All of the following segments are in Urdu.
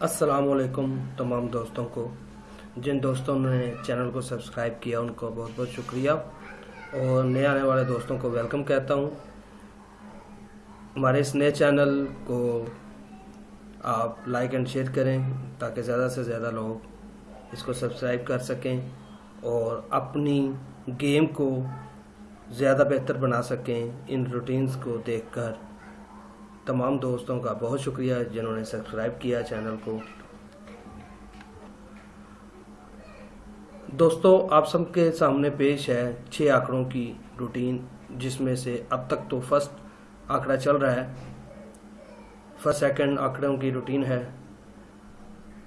السلام علیکم تمام دوستوں کو۔ جن دوستوں نے چینل کو سبسکرائب کیا، ان کو بہت بہت شکریہ۔ اور نئے آنے والے دوستوں کو ویلکم کہتا ہوں۔ ہمارے اس نئے چینل کو آپ لائک اینڈ شیئر کریں تاکہ زیادہ سے زیادہ لوگ اس کو سبسکرائب کر سکیں اور اپنی گیم کو زیادہ بہتر بنا سکیں، ان روٹینز کو دیکھ کر۔ تمام دوستوں کا بہت شکریہ جنہوں نے سبسکرائب کیا چینل کو۔ دوستو، آپ سب کے سامنے پیش ہے چھ آنکڑوں کی روٹین، جس میں سے اب تک تو فرسٹ آنکڑا چل رہا ہے۔ فرسٹ، سیکنڈ آنکڑوں کی روٹین ہے۔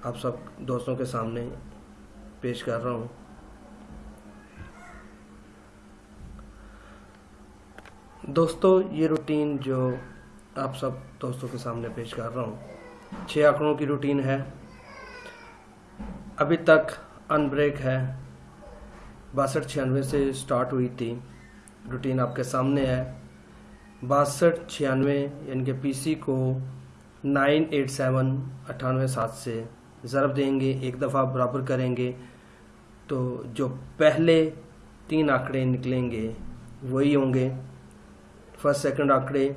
آپ سب دوستوں کے سامنے پیش کر رہا ہوں۔ دوستو، یہ روٹین جو آپ سب دوستوں کے سامنے پیش کر رہا ہوں۔ چھ آنکڑوں کی روٹین ہے۔ ابھی تک ان بریک ہے۔ باسٹھ چھیانوے سے سٹارٹ ہوئی تھی۔ روٹین آپ کے سامنے ہے۔ باسٹھ چھیانوے یعنی کہ پی سی کو نائن ایٹ سیون اٹھانوے سات سے ضرب دیں گے، ایک دفعہ برابر کریں گے۔ تو جو پہلے تین آنکڑے نکلیں گے، وہی ہوں گے۔ فرسٹ، سیکنڈ آنکڑے۔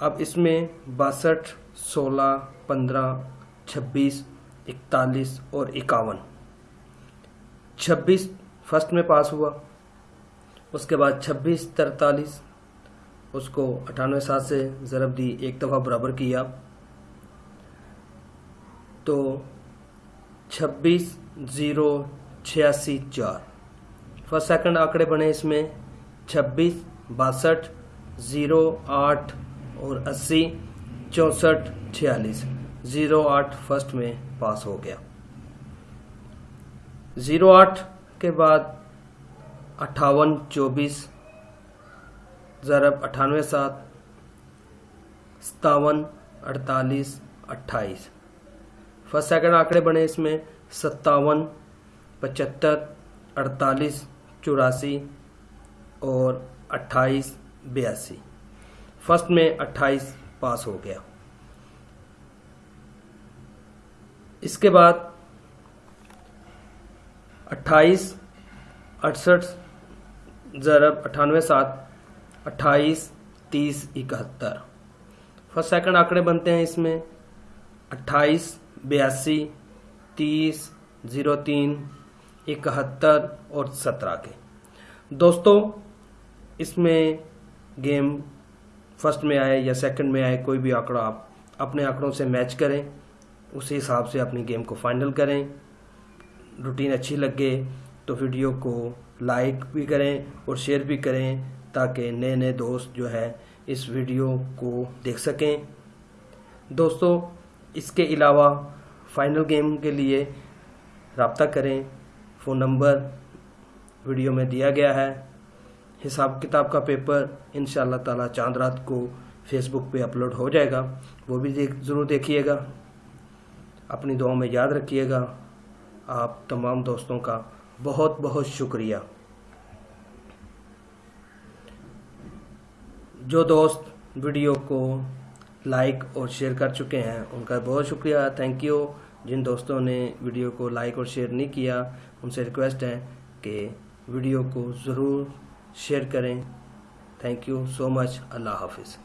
اب اس میں باسٹھ، سولہ، پندرہ، چھبیس، اکتالیس اور اکاون۔ چھبیس فرسٹ میں پاس ہوا، اس کے بعد چھبیس، ترتالیس، اس کو اٹھانوے سات سے ضرب دی، ایک دفعہ برابر کیا۔ تو چھبیس، زیرو، چھیاسی، چار۔ فرسٹ سیکنڈ آنکڑے بنے اس میں، چھبیس، باسٹھ، زیرو، آٹھ اور اسی چونسٹھ چھیالیس زیرو آٹھ فرسٹ میں پاس ہو گیا۔ زیرو آٹھ کے بعد اٹھاون چوبیس ضرب اٹھانوے سات ستاون اڑتالیس اٹھائیس۔ فرسٹ سیکنڈ آنکڑے بنے اس میں ستاون پچہتر اڑتالیس چوراسی اور اٹھائیس بیاسی۔ فرسٹ میں اٹھائیس پاس ہو گیا۔ اس کے بعد اٹھائیس اڑسٹھ ضرب اٹھانوے، سات، اٹھائیس، تیس، اکہتر۔ فرسٹ، سیکنڈ آنکڑے بنتے ہیں اس میں۔ اٹھائیس، بیاسی، تیس، زیرو، تین، اکہتر اور سترہ کے۔ دوستو، اس میں گیم فرسٹ میں آئے یا سیکنڈ میں آئے، کوئی بھی آنکڑا آپ اپنے آنکڑوں سے میچ کریں، اسی حساب سے اپنی گیم کو فائنل کریں۔ روٹین اچھی لگے تو ویڈیو کو لائک بھی کریں اور شیئر بھی کریں تاکہ نئے نئے دوست جو ہے اس ویڈیو کو دیکھ سکیں۔ دوستو، اس کے علاوہ فائنل گیم کے لیے رابطہ کریں۔ فون نمبر ویڈیو میں دیا گیا ہے۔ حساب کتاب کا پیپر انشاءاللہ تعالی چاند رات کو فیس بک پہ اپلوڈ ہو جائے گا۔ وہ بھی ضرور دیکھیے گا۔ اپنی دعاوں میں یاد رکھیے گا۔ آپ تمام دوستوں کا بہت بہت شکریہ۔ جو دوست ویڈیو کو لائک اور شیئر کر چکے ہیں، ان کا بہت شکریہ۔ تھینک یو جن دوستوں نے ویڈیو کو لائک اور شیئر نہیں کیا، ان سے ریکویسٹ ہے کہ ویڈیو کو ضرور شیئر کریں تھینک یو سو مچ اللہ حافظ